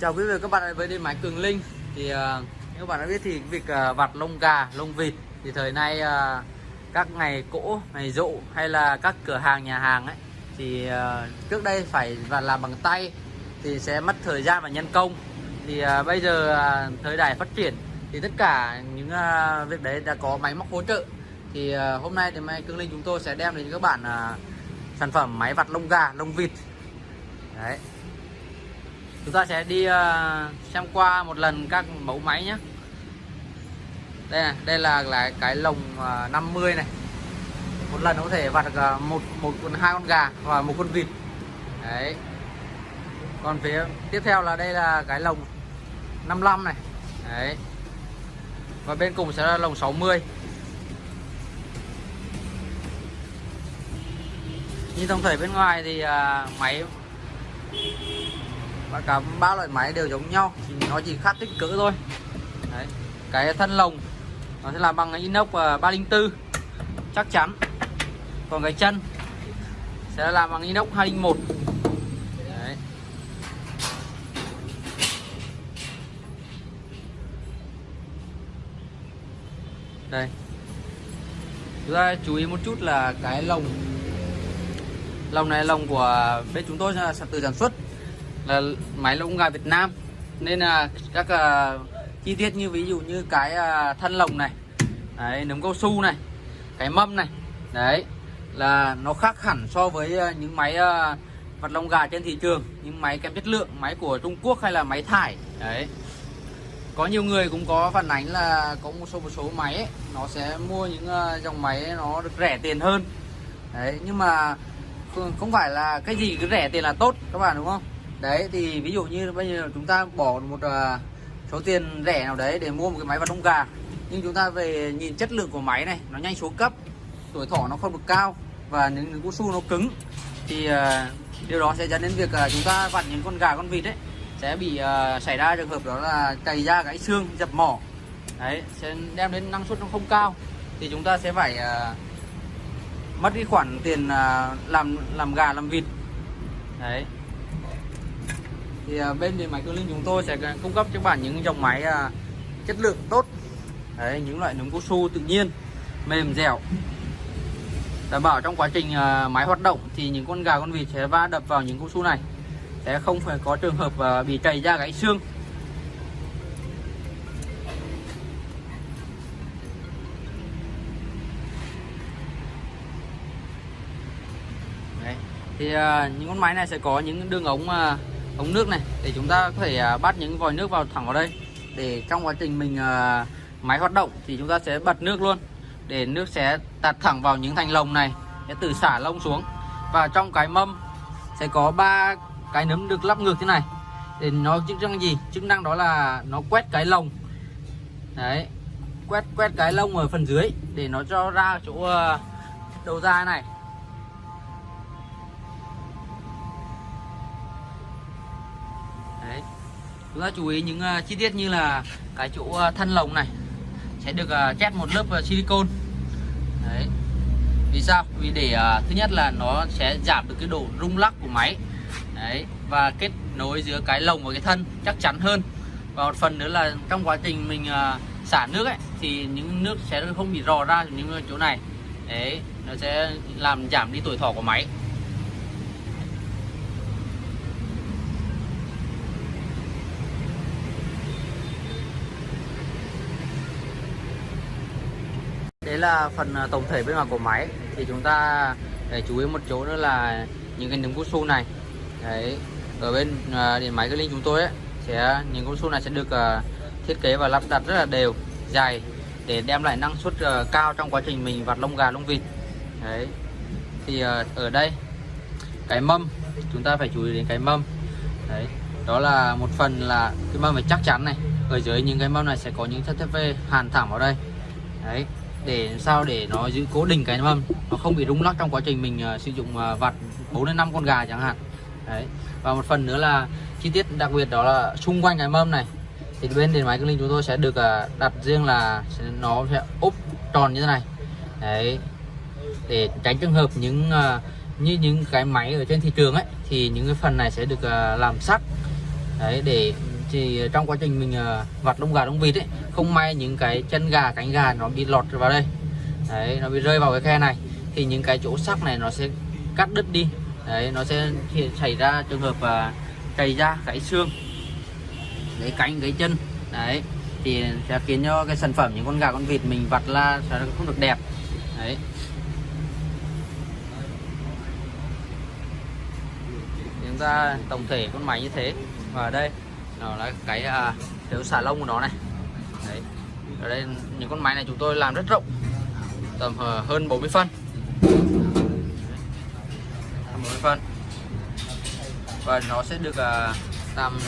Chào quý vị và các bạn với đi máy Cường Linh. Thì uh, các bạn đã biết thì việc uh, vặt lông gà, lông vịt thì thời nay uh, các ngày cỗ, ngày rộ hay là các cửa hàng nhà hàng ấy thì uh, trước đây phải vặt làm bằng tay thì sẽ mất thời gian và nhân công. Thì uh, bây giờ uh, thời đại phát triển thì tất cả những uh, việc đấy đã có máy móc hỗ trợ. Thì uh, hôm nay thì máy Cường Linh chúng tôi sẽ đem đến các bạn uh, sản phẩm máy vặt lông gà, lông vịt. Đấy chúng ta sẽ đi ờ, xem qua một lần các mẫu máy nhé. Đây này, đây là là cái lồng ờ, 50 này. Một lần có thể vặt ờ, một một con hai con gà và một con vịt. Đấy. Còn phía tiếp theo là đây là cái lồng 55 này. Đấy. Và bên cùng sẽ là lồng 60 như tổng thể bên ngoài thì uh, máy và cả ba loại máy đều giống nhau chỉ nó chỉ khác kích cỡ thôi. Đấy. cái thân lồng, nó sẽ làm bằng inox à, 304 chắc chắn. Còn cái chân sẽ làm bằng inox 201 Đấy. đây. Chúng ta chú ý một chút là cái lồng. Lồng này là lồng của bên chúng tôi là từ sản xuất là máy lông gà Việt Nam. Nên là các uh, chi tiết như ví dụ như cái uh, thân lồng này đấy, nấm cao su này cái mâm này đấy là nó khác hẳn so với uh, những máy uh, vật lông gà trên thị trường những máy kém chất lượng máy của Trung Quốc hay là máy thải đấy. Có nhiều người cũng có phản ánh là có một số một số máy ấy, nó sẽ mua những uh, dòng máy nó được rẻ tiền hơn. Đấy nhưng mà không phải là cái gì cứ rẻ tiền là tốt các bạn đúng không? Đấy thì ví dụ như bây giờ chúng ta bỏ một uh, số tiền rẻ nào đấy để mua một cái máy vặt trong gà. Nhưng chúng ta về nhìn chất lượng của máy này nó nhanh xuống cấp tuổi thọ nó không được cao và những, những su nó cứng thì uh, điều đó sẽ dẫn đến việc uh, chúng ta vặt những con gà con vịt đấy sẽ bị uh, xảy ra trường hợp đó là cày da gãy xương dập mỏ. Đấy sẽ đem đến năng suất nó không cao thì chúng ta sẽ phải uh, mất cái khoản tiền uh, làm làm gà làm vịt. Đấy thì à, bên điện máy Cường Linh chúng tôi sẽ cung cấp cho bạn những dòng máy à, chất lượng tốt. Đấy, những loại nấm cao su tự nhiên, mềm dẻo. Đảm bảo trong quá trình à, máy hoạt động thì những con gà con vịt sẽ va đập vào những cao su này. Sẽ không phải có trường hợp bị chảy da gãy xương. Đấy. thì những con máy này sẽ có những đường ống ống nước này, để chúng ta có thể à, bắt những vòi nước vào thẳng vào đây. Để trong quá trình mình à, máy hoạt động thì chúng ta sẽ bật nước luôn. Để nước sẽ tạt thẳng vào những thành lồng này, sẽ từ xả lông xuống. Và trong cái mâm sẽ có ba cái nấm được lắp ngược thế này. Để nó chức năng gì? Chức năng đó là nó quét cái lồng. Đấy, quét quét cái lông ở phần dưới để nó cho ra chỗ à, đầu ra này. Chúng ta chú ý những uh, chi tiết như là cái chỗ à, uh, thân lồng này. Sẽ được à, uh, chét một lớp uh, silicon đấy. Vì sao? Vì để uh, thứ nhất là nó sẽ giảm được cái độ rung lắc của máy. Đấy. Và kết nối giữa cái lồng và cái thân chắc chắn hơn. Và một phần nữa là trong quá trình mình uh, xả nước ấy thì những nước sẽ không bị rò ra những chỗ này. Đấy. Nó sẽ làm giảm đi tuổi thọ của máy. Đấy là phần à, tổng thể bên ngoài của máy. Thì chúng ta để chú ý một chỗ nữa là những cái nấm cao su này. Đấy ở bên uh, điện máy cái linh chúng tôi ấy, sẽ những cao su này sẽ được uh, thiết kế và lắp đặt rất là đều dài để đem lại năng suất uh, cao trong quá trình mình vặt lông gà lông vịt. Đấy thì uh, ở đây cái mâm chúng ta phải chú ý đến cái mâm. Đấy đó là một phần là cái mâm phải chắc chắn này. Ở dưới những cái mâm này sẽ có những chất thép hàn thẳng vào đây. Đấy để sao để nó giữ cố định cái mâm nó không bị rung lắc trong quá trình mình uh, sử dụng uh, vặt 4 đến 5 con gà chẳng hạn. Đấy. Và một phần nữa là chi tiết đặc biệt đó là xung quanh cái mâm này thì bên điện máy Cường Linh chúng tôi sẽ được uh, đặt riêng là nó sẽ úp tròn như thế này. Đấy. Để tránh trường hợp những uh, như những cái máy ở trên thị trường ấy thì những cái phần này sẽ được uh, làm sắt. Đấy để thì ờ, trong quá trình mình ờ, vặt lông gà lông vịt ấy không may những cái chân gà cánh gà nó bị lọt vào đây. Đấy nó bị rơi vào cái khe này. Thì những cái chỗ sắc này nó sẽ cắt đứt đi. Đấy nó sẽ xảy ra trường hợp ờ, uh, cày da gãy xương đấy cánh gãy chân. Đấy thì sẽ khiến cho cái sản phẩm những con gà con vịt mình vặt là sẽ không được đẹp. Đấy. Chúng ta tổng thể con máy như thế. Và đây nó là cái à, thiếu xà lông của nó này. Đấy. Ở đây những con máy này chúng tôi làm rất rộng. Tầm ờ, hơn 40 phân. 40 phân. Và nó sẽ được à, tầm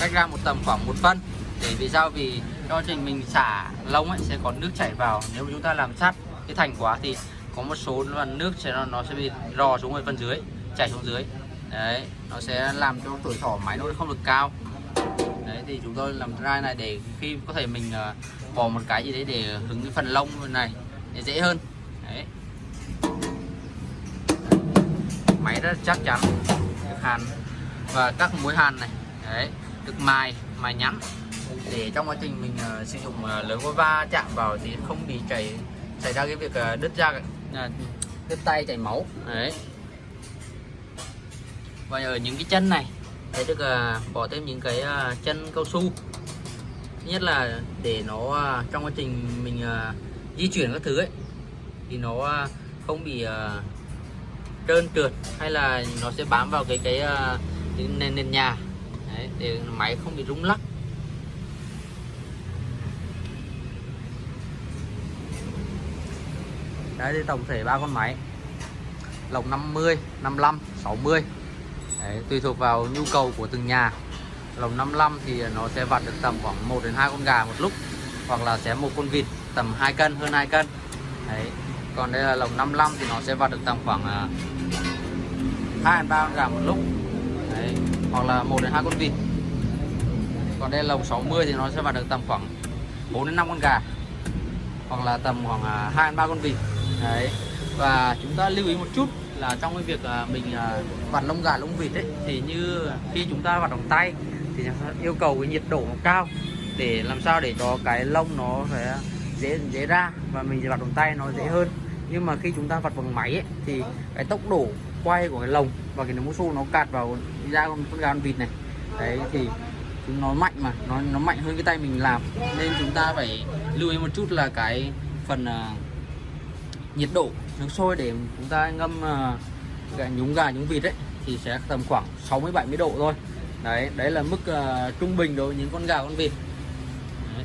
cách ra một tầm khoảng một phân. Để vì sao? Vì cho trình mình xả lông ấy sẽ có nước chảy vào. Nếu chúng ta làm sát cái thành quá thì có một số nước sẽ nó, nó sẽ bị rò xuống ở phần dưới chảy xuống dưới đấy nó sẽ làm cho tuổi thọ máy nó không được cao. Đấy thì chúng tôi làm ra này để khi có thể mình uh, bỏ một cái gì đấy để hứng cái phần lông này để dễ hơn. Đấy. Máy rất chắc chắn được hàn. Và các mối hàn này đấy được mài mài nhẵn để trong quá trình mình uh, sử dụng uh, lưới có va chạm vào thì không bị chảy xảy ra cái việc uh, đứt ra uh, đứt tay chảy máu. Đấy và ở những cái chân này sẽ được à, bỏ thêm những cái à, chân cao su. Thứ nhất là để nó à, trong quá trình mình di chuyển các thứ ấy thì nó không bị trơn trượt hay là nó sẽ bám vào cái cái, cái nền nền nhà. Đấy, để máy không bị rung lắc. Đấy thì tổng thể ba con máy. Lồng 50 55 60 Đấy, tùy thuộc vào nhu cầu của từng nhà lồng 55 thì nó sẽ vặt được tầm khoảng 1 đến 2 con gà một lúc hoặc là sẽ một con vịt tầm 2 cân hơn 2 cân Đấy. còn đây là lồng 55 thì nó sẽ vặt được tầm khoảng à, 2 đến 3 con gà một lúc Đấy. hoặc là 1 đến 2 con vịt còn đây là lồng 60 thì nó sẽ vặt được tầm khoảng 4 đến 5 con gà hoặc là tầm khoảng à, 2 đến 3 con vịt Đấy. và chúng ta lưu ý một chút là trong cái việc à, mình à, vặt lông gà lông vịt ấy thì như khi chúng ta vặt bằng tay thì yêu cầu cái nhiệt độ nó cao để làm sao để cho cái lông nó sẽ dễ dễ ra và mình vặt bằng tay nó dễ hơn. Nhưng mà khi chúng ta vặt bằng máy ấy, thì cái tốc độ quay của cái lồng và cái mũ xô nó cạt vào da con, con gà con vịt này. Đấy thì chúng nó mạnh mà nó nó mạnh hơn cái tay mình làm. Nên chúng ta phải lưu ý một chút là cái phần uh, nhiệt độ nước sôi để chúng ta ngâm uh, nhúng gà nhúng vịt ấy thì sẽ tầm khoảng 60 70 độ thôi. Đấy đấy là mức uh, trung bình đối với những con gà con vịt. Đấy.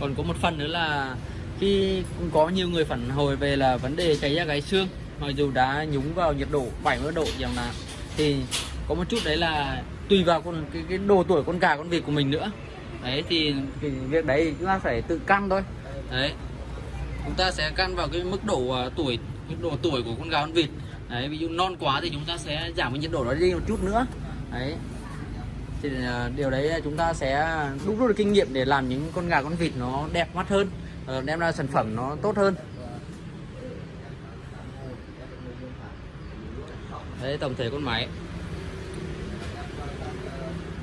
còn có một phần nữa là khi cũng có nhiều người phản hồi về là vấn đề cháy da gáy xương mặc dù đã nhúng vào nhiệt độ 70 độ chẳng là thì có một chút đấy là tùy vào con cái, cái độ tuổi con gà con vịt của mình nữa. Đấy thì cái việc đấy chúng ta phải tự căn thôi. Đấy chúng ta sẽ căn vào cái mức độ uh, tuổi mức độ tuổi của con gà con vịt. Đấy ví dụ non quá thì chúng ta sẽ giảm cái nhiệt độ đó đi một chút nữa. Đấy. Thì uh, điều đấy chúng ta sẽ đúc rút được kinh nghiệm để làm những con gà con vịt nó đẹp mắt hơn uh, đem ra sản phẩm nó tốt hơn. Đấy tổng thể con máy.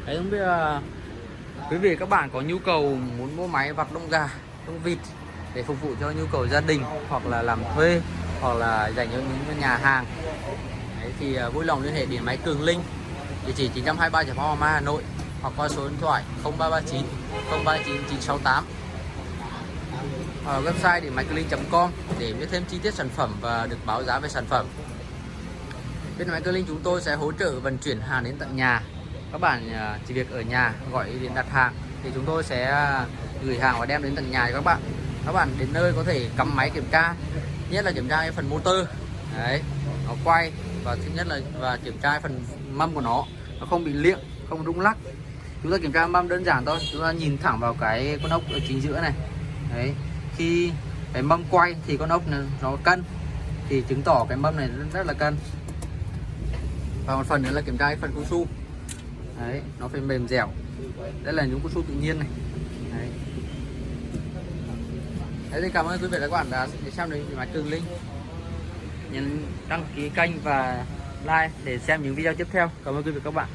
Đấy không biết uh, quý vị các bạn có nhu cầu muốn mua máy vặt lông gà lông vịt để phục vụ cho nhu cầu gia đình hoặc là làm thuê hoặc là dành cho những nhà hàng. Đấy, thì à, vui lòng liên hệ điện máy Cường Linh địa chỉ 923 Giải Phóng mai Hà Nội hoặc qua số điện thoại 0339 039 968 ở website điện máy cường linh.com để biết thêm chi tiết sản phẩm và được báo giá về sản phẩm. Bên máy cường linh chúng tôi sẽ hỗ trợ vận chuyển hàng đến tận nhà. Các bạn à, chỉ việc ở nhà gọi điện đặt hàng thì chúng tôi sẽ à, gửi hàng và đem đến tận nhà cho các bạn các bạn đến nơi có thể cắm máy kiểm tra nhất là kiểm tra cái phần motor. Đấy nó quay và thứ nhất là và kiểm tra phần mâm của nó. Nó không bị liệng không rung lắc. Chúng ta kiểm tra mâm đơn giản thôi chúng ta nhìn thẳng vào cái con ốc ở chính giữa này. Đấy khi cái mâm quay thì con ốc này nó cân thì chứng tỏ cái mâm này rất, rất là cân. Và một phần nữa là kiểm tra cái phần cao su. Đấy nó phải mềm dẻo. Đây là những cao su tự nhiên này. Đấy. Đấy thì cảm ơn quý vị và các bạn đã xem đến máy Tường Linh. Nhấn đăng ký kênh và like để xem những video tiếp theo. Cảm ơn quý vị và các bạn.